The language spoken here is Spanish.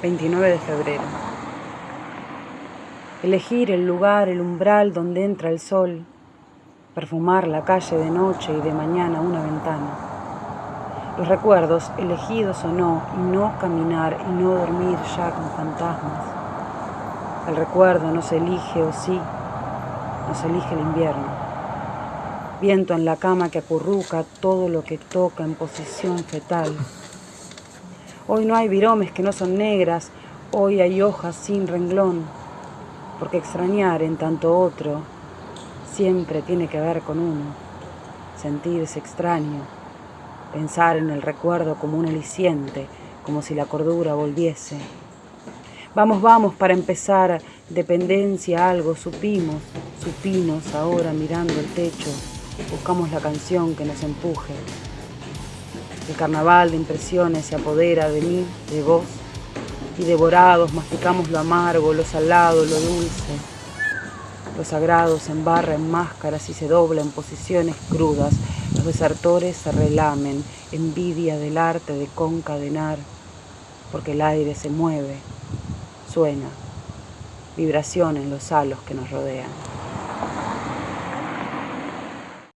29 de febrero. Elegir el lugar, el umbral donde entra el sol, perfumar la calle de noche y de mañana una ventana. Los recuerdos, elegidos o no, y no caminar y no dormir ya con fantasmas. El recuerdo no se elige o sí, no se elige el invierno. Viento en la cama que acurruca todo lo que toca en posición fetal Hoy no hay viromes que no son negras, hoy hay hojas sin renglón, porque extrañar en tanto otro siempre tiene que ver con uno, sentirse extraño, pensar en el recuerdo como un aliciente, como si la cordura volviese. Vamos, vamos, para empezar, dependencia, algo, supimos, supimos ahora mirando el techo, buscamos la canción que nos empuje. El carnaval de impresiones se apodera de mí, de vos, y devorados masticamos lo amargo, lo salado, lo dulce. Los sagrados se embarra en máscaras y se dobla en posiciones crudas. Los desertores se relamen, envidia del arte de concadenar, porque el aire se mueve, suena, vibración en los halos que nos rodean.